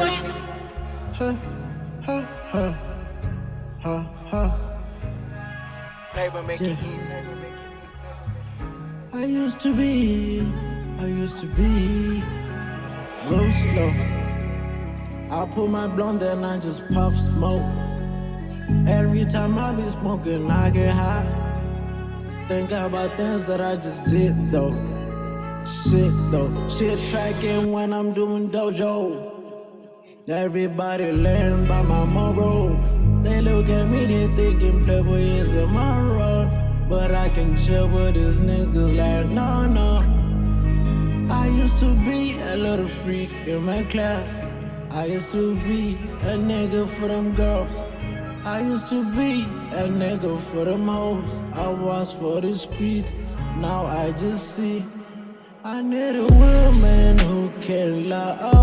Huh, huh, huh, huh, huh. Paper making Yeah. hits. I used to be, I used to be real slow. I put my blunt and I just puff smoke. Every time I be smoking, I get high. Think about things that I just did though. Shit though, shit tracking when I'm doing dojo. Everybody learn by my moral. They look at me, they thinking Playboy is a moral. But I can chill with these niggas like, no, no. I used to be a little freak in my class. I used to be a nigga for them girls. I used to be a nigga for them hoes. I was for the streets. Now I just see. I need a woman who can love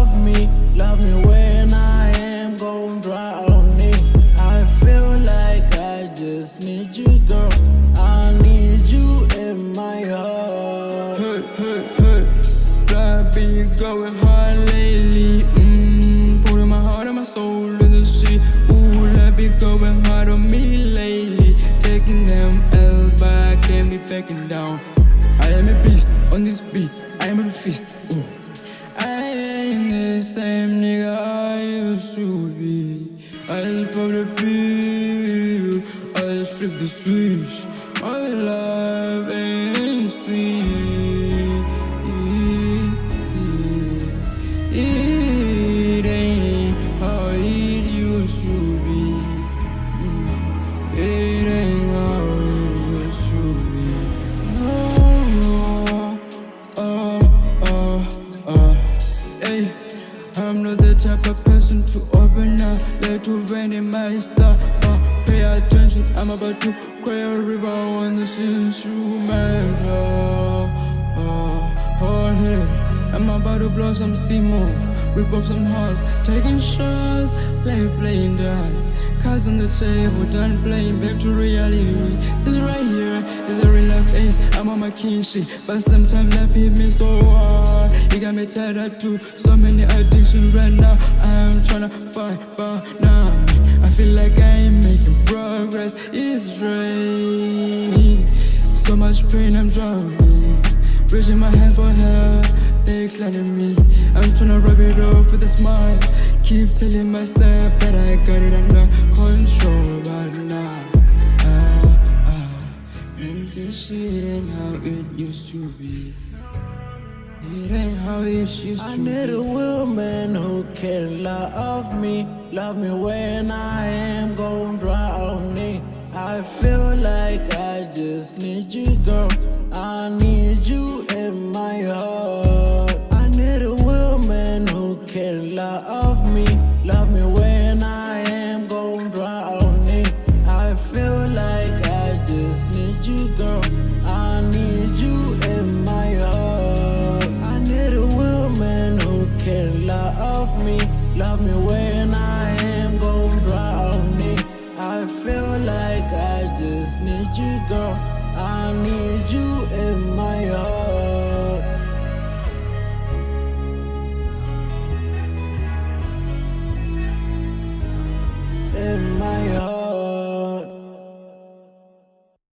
been going hard lately. Mmm, putting my heart and my soul in the sea. Ooh, love been going hard on me lately. Taking them L, but I can't be backing down. I am a beast on this beat. I am a fist. Ooh. I ain't the same nigga I used to be. I just pop the pill. I just flip the switch. My life ain't sweet. To in my stuff. Uh, pay attention, I'm about to cry a river on this instrumental. Uh, oh, hey. I'm about to blow some steam off, rip up some hearts, taking shots, like playing dance. Cards on the table, done playing back to reality. This right here is a real life ace. I'm on my king shit, but sometimes life hit me so hard. It got me tied up to so many addictions right now. I'm tryna fight, but feel like I ain't making progress. It's draining. So much pain, I'm drowning. Reaching my hand for help, they climbing me. I'm tryna rub it off with a smile. Keep telling myself that I got it under control, but now, ah, ah, this shit ain't how it used to be. It ain't how it used to. I need a woman who can love me, love me when I am gon' drown. I feel like I just need you, girl. I need you in my heart. I need a woman who can love me, love me when love me when I am going drown me. I feel like I just need you, girl. I need you in my heart.